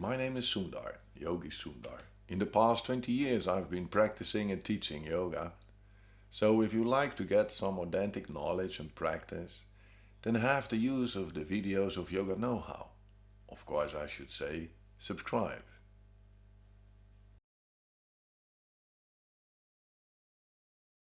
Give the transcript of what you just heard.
My name is Sundar, Yogi Sundar. In the past 20 years I've been practicing and teaching yoga. So if you like to get some authentic knowledge and practice, then have the use of the videos of Yoga Know How. Of course I should say, subscribe.